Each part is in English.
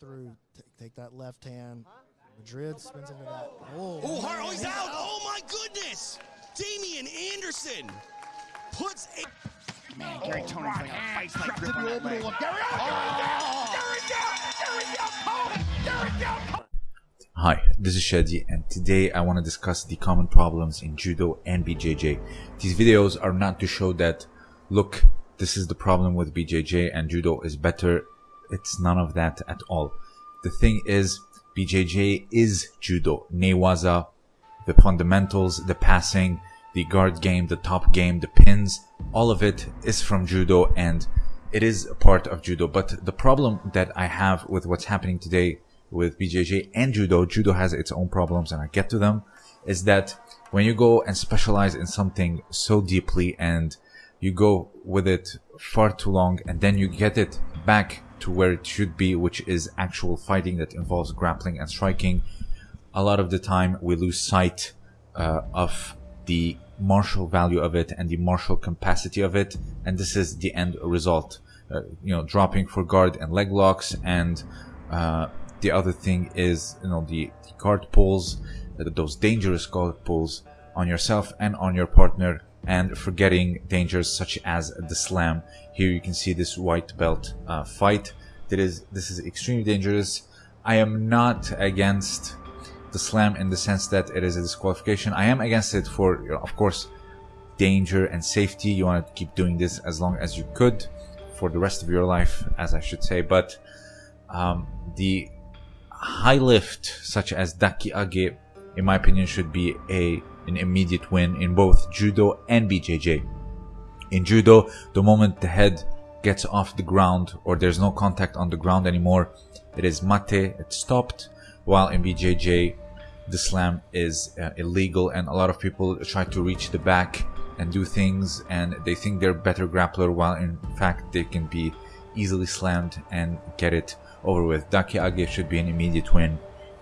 through. Take, take that left hand. Madrid spins into that. Oh, Oh, Hart, oh, he's out. Oh, my goodness. Damian Anderson puts a. Man, Gary oh, Tony's like a fight like grip the on that leg. orbital of Gary. Oh, Gary down! Gary down! Gary down! Gary down! Hi, this is Shadi and today I want to discuss the common problems in Judo and BJJ. These videos are not to show that, look, this is the problem with BJJ and Judo is better. It's none of that at all. The thing is, BJJ is Judo. Newaza, the fundamentals, the passing, the guard game, the top game, the pins, all of it is from Judo and it is a part of Judo. But the problem that I have with what's happening today with BJJ and Judo, Judo has its own problems and I get to them, is that when you go and specialize in something so deeply and you go with it far too long and then you get it back to where it should be, which is actual fighting that involves grappling and striking, a lot of the time we lose sight uh, of the martial value of it and the martial capacity of it. And this is the end result. Uh, you know dropping for guard and leg locks and uh, the other thing is you know the, the guard pulls uh, those dangerous guard pulls on yourself and on your partner and forgetting dangers such as the slam here you can see this white belt uh, fight that is this is extremely dangerous i am not against the slam in the sense that it is a disqualification. I am against it for, of course, danger and safety. You want to keep doing this as long as you could for the rest of your life, as I should say. But um, the high lift, such as Daki Age, in my opinion, should be a an immediate win in both judo and BJJ. In judo, the moment the head gets off the ground or there's no contact on the ground anymore, it is mate, it's stopped. While in BJJ, the slam is uh, illegal and a lot of people try to reach the back and do things and they think they're better grappler while in fact they can be easily slammed and get it over with. Daki Age should be an immediate win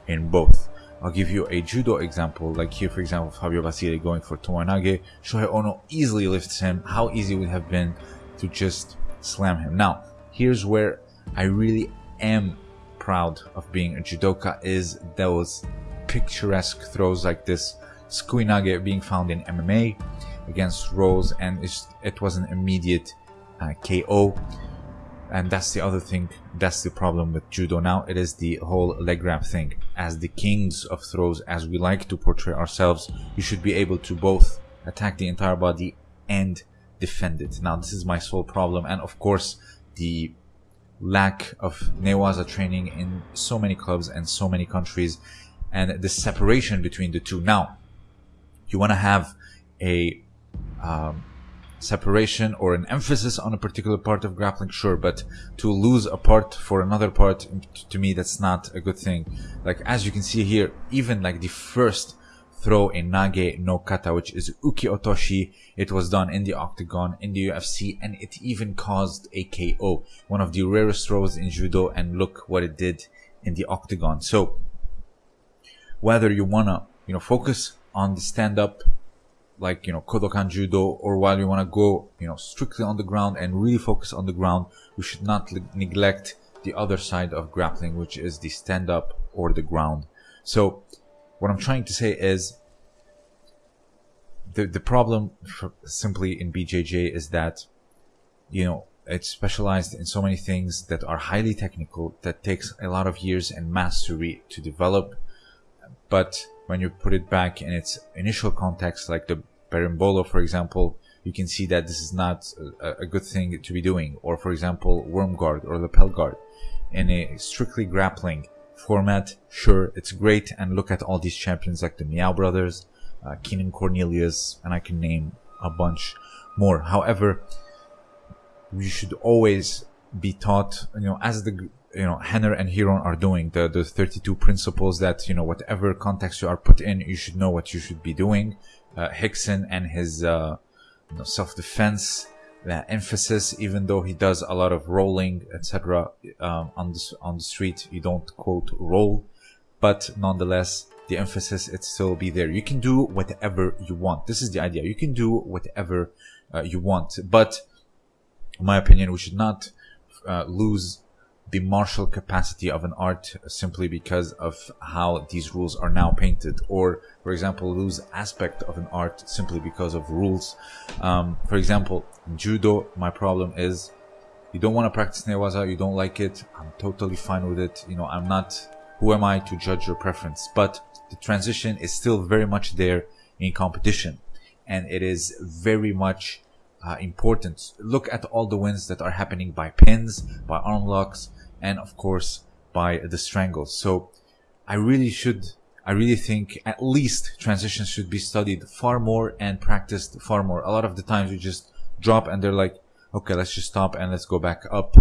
in both. I'll give you a judo example, like here for example Fabio Basile going for Tomoenage, Shohei Ono easily lifts him, how easy it would have been to just slam him. Now, here's where I really am proud of being a judoka is those picturesque throws like this. Sukuinage being found in MMA against Rose and it was an immediate uh, KO and that's the other thing that's the problem with judo. Now it is the whole leg grab thing. As the kings of throws as we like to portray ourselves you should be able to both attack the entire body and defend it. Now this is my sole problem. And of course the lack of newaza training in so many clubs and so many countries and the separation between the two. Now you want to have a um, separation or an emphasis on a particular part of grappling sure but to lose a part for another part to me that's not a good thing. Like as you can see here even like the first throw in nage no kata which is uki otoshi it was done in the octagon in the ufc and it even caused a ko one of the rarest throws in judo and look what it did in the octagon. So whether you wanna you know focus on the stand up like you know Kodokan Judo or while you want to go you know strictly on the ground and really focus on the ground you should not neglect the other side of grappling which is the stand up or the ground. So what I'm trying to say is the the problem simply in BJJ is that you know it's specialized in so many things that are highly technical that takes a lot of years and mastery to develop. But when you put it back in its initial context, like the berimbolo, for example, you can see that this is not a, a, good thing to be doing. Or, for example, worm guard or lapel guard. In a strictly grappling format, sure, it's great. And look at all these champions like the Miyao brothers, uh, Keenan Cornelius, and I can name a bunch more. However, you should always be taught, you know, as the you know Rener and Ryron are doing the the 32 principles that you know whatever context you are put in you should know what you should be doing. Uh, Rickson and his uh, you know, self-defense uh, emphasis even though he does a lot of rolling etc um, on the on the street you don't quote roll. But nonetheless the emphasis it still be there. You can do whatever you want. This is the idea. You can do whatever uh, you want. But in my opinion we should not uh, lose the martial capacity of an art simply because of how these rules are now painted. Or for example lose aspect of an art simply because of rules. Um, for example judo my problem is you don't want to practice newaza you don't like it i'm totally fine with it you know i'm not who am i to judge your preference? But the transition is still very much there in competition. And it is very much uh, important look at all the wins that are happening by pins by arm locks and of course by the strangles. So I really should, I really think at least transitions should be studied far more and practiced far more. A lot of the times you just drop and they're like, okay, let's just stop and let's go back up.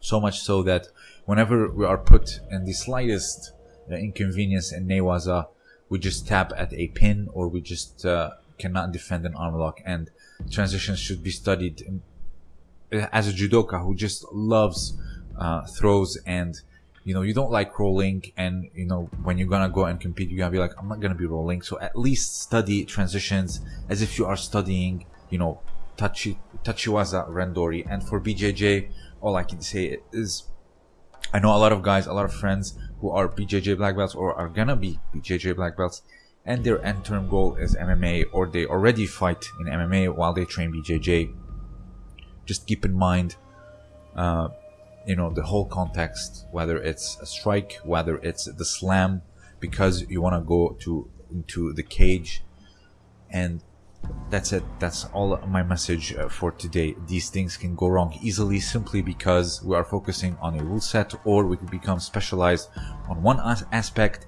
So much so that whenever we are put in the slightest uh, inconvenience in Newaza, we just tap at a pin or we just uh, cannot defend an arm lock and transitions should be studied as a judoka who just loves uh, throws and you know you don't like rolling and you know when you're gonna go and compete you're gonna be like i'm not gonna be rolling. So at least study transitions as if you are studying you know tachi tachiwaza randori. And for bjj all i can say is i know a lot of guys a lot of friends who are bjj black belts or are gonna be bjj black belts and their end term goal is mma or they already fight in mma while they train bjj just keep in mind uh, you know the whole context whether it's a strike whether it's the slam because you want to go to into the cage and that's it. That's all my message uh, for today. These things can go wrong easily simply because we are focusing on a rule set or we can become specialized on one aspect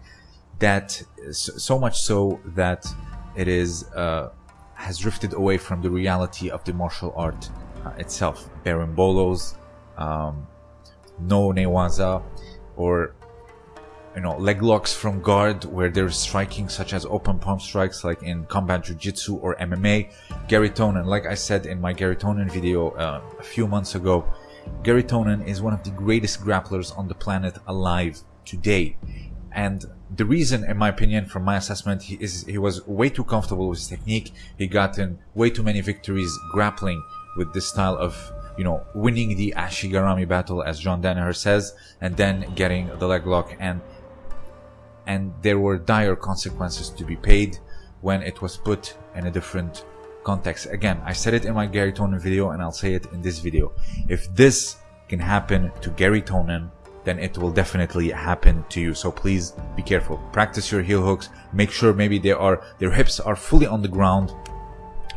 that so much so that it is uh, has drifted away from the reality of the martial art uh, itself. Berimbolos um, no newaza or you know leg locks from guard where they're striking such as open palm strikes like in combat jiu-jitsu or mma gary tonon like i said in my gary tonon video uh, a few months ago gary tonon is one of the greatest grapplers on the planet alive today. And the reason in my opinion from my assessment he is he was way too comfortable with his technique he gotten way too many victories grappling with this style of you know, winning the Ashigarami battle, as John Danaher says, and then getting the leg lock, and and there were dire consequences to be paid when it was put in a different context. Again, I said it in my Gary Tonon video, and I'll say it in this video. If this can happen to Gary Tonon, then it will definitely happen to you. So please be careful. Practice your heel hooks. Make sure maybe they are their hips are fully on the ground.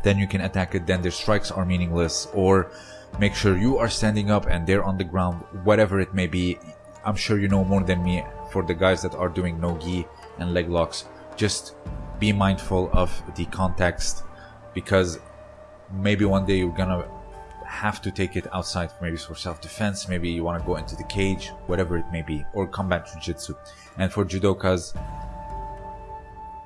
Then you can attack it. Then their strikes are meaningless or make sure you are standing up and they're on the ground whatever it may be i'm sure you know more than me for the guys that are doing no gi and leg locks just be mindful of the context because maybe one day you're gonna have to take it outside maybe for self-defense maybe you want to go into the cage whatever it may be or combat jiu-jitsu and for judokas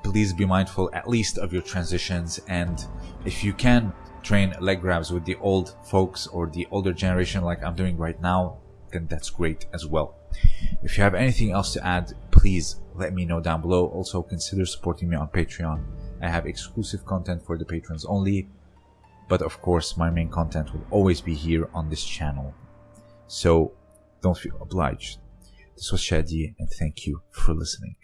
please be mindful at least of your transitions and if you can train leg grabs with the old folks or the older generation like I'm doing right now, then that's great as well. If you have anything else to add, please let me know down below. Also consider supporting me on Patreon. I have exclusive content for the patrons only, but of course my main content will always be here on this channel. So don't feel obliged. This was Shadi and thank you for listening.